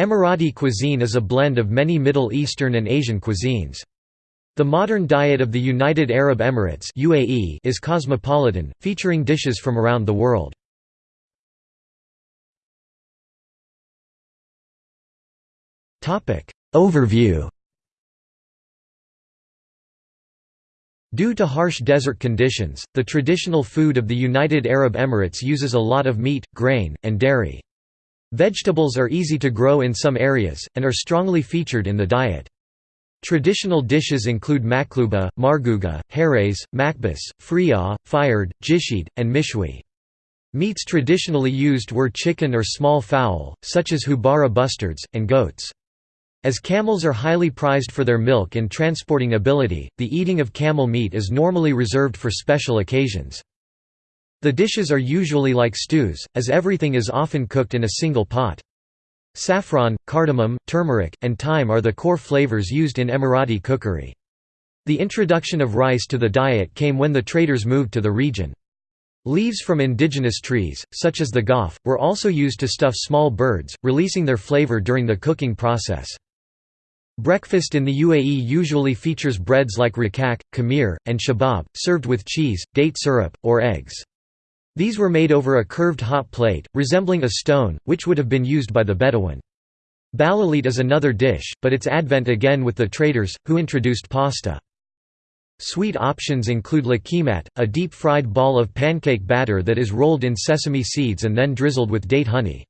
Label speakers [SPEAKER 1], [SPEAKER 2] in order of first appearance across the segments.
[SPEAKER 1] Emirati cuisine is a blend of many Middle Eastern and Asian cuisines. The modern diet of the United Arab Emirates UAE is cosmopolitan, featuring dishes from around the world. Overview Due to harsh desert conditions, the traditional food of the United Arab Emirates uses a lot of meat, grain, and dairy. Vegetables are easy to grow in some areas, and are strongly featured in the diet. Traditional dishes include makluba, marguga, herez, makbus, friah, fired, jishid, and mishwi. Meats traditionally used were chicken or small fowl, such as hubara bustards, and goats. As camels are highly prized for their milk and transporting ability, the eating of camel meat is normally reserved for special occasions. The dishes are usually like stews, as everything is often cooked in a single pot. Saffron, cardamom, turmeric, and thyme are the core flavors used in Emirati cookery. The introduction of rice to the diet came when the traders moved to the region. Leaves from indigenous trees, such as the ghaf, were also used to stuff small birds, releasing their flavor during the cooking process. Breakfast in the UAE usually features breads like rakak, khamir, and shabab, served with cheese, date syrup, or eggs. These were made over a curved hot plate, resembling a stone, which would have been used by the Bedouin. Balaleet is another dish, but its advent again with the traders, who introduced pasta. Sweet options include luqaimat, a deep-fried ball of pancake batter that is rolled in sesame seeds and then drizzled with date honey.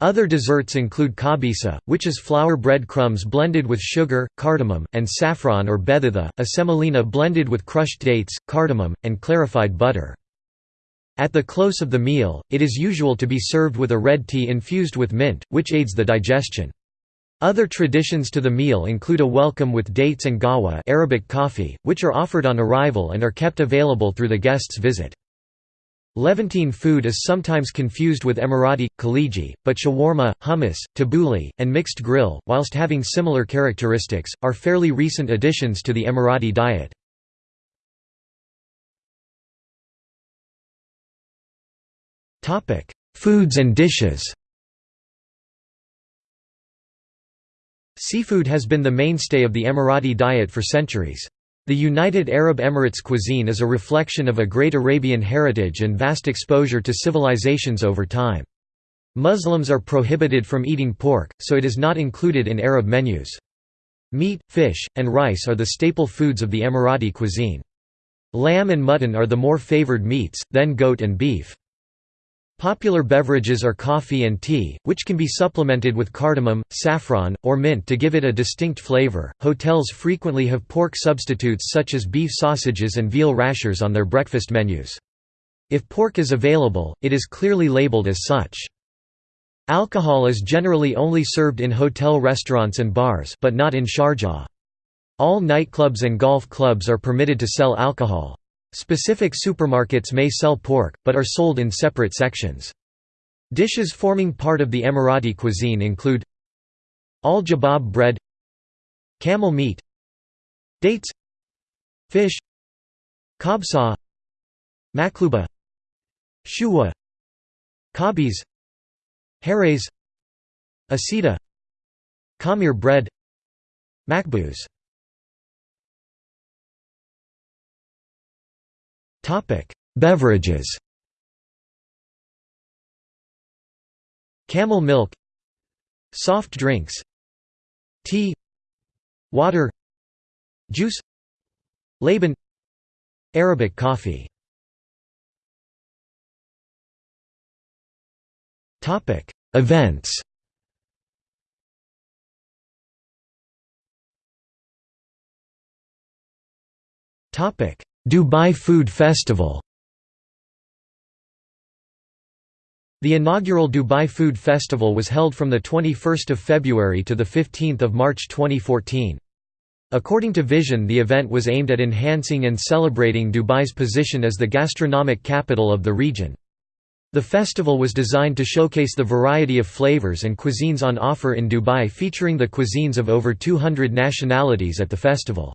[SPEAKER 1] Other desserts include kabisa, which is flour bread crumbs blended with sugar, cardamom, and saffron or beditha, a semolina blended with crushed dates, cardamom, and clarified butter. At the close of the meal, it is usual to be served with a red tea infused with mint, which aids the digestion. Other traditions to the meal include a welcome with dates and gahwa Arabic coffee, which are offered on arrival and are kept available through the guest's visit. Levantine food is sometimes confused with Emirati, khaliji, but shawarma, hummus, tabbouleh, and mixed grill, whilst having similar characteristics, are fairly recent additions to the Emirati diet. Topic: Foods and dishes. Seafood has been the mainstay of the Emirati diet for centuries. The United Arab Emirates cuisine is a reflection of a great Arabian heritage and vast exposure to civilizations over time. Muslims are prohibited from eating pork, so it is not included in Arab menus. Meat, fish, and rice are the staple foods of the Emirati cuisine. Lamb and mutton are the more favored meats, then goat and beef. Popular beverages are coffee and tea, which can be supplemented with cardamom, saffron, or mint to give it a distinct flavor. Hotels frequently have pork substitutes such as beef sausages and veal rashers on their breakfast menus. If pork is available, it is clearly labeled as such. Alcohol is generally only served in hotel restaurants and bars but not in Sharjah. All nightclubs and golf clubs are permitted to sell alcohol. Specific supermarkets may sell pork, but are sold in separate sections. Dishes forming part of the Emirati cuisine include al-jabab bread camel meat dates fish kabsa makluba shuwa kabis herez asida khamir bread makbuz Topic: Beverages. Camel milk, soft drinks, tea, water, juice, laban, Arabic coffee. Topic: Events. Topic: Dubai Food Festival The inaugural Dubai Food Festival was held from 21 February to 15 March 2014. According to Vision the event was aimed at enhancing and celebrating Dubai's position as the gastronomic capital of the region. The festival was designed to showcase the variety of flavors and cuisines on offer in Dubai featuring the cuisines of over 200 nationalities at the festival.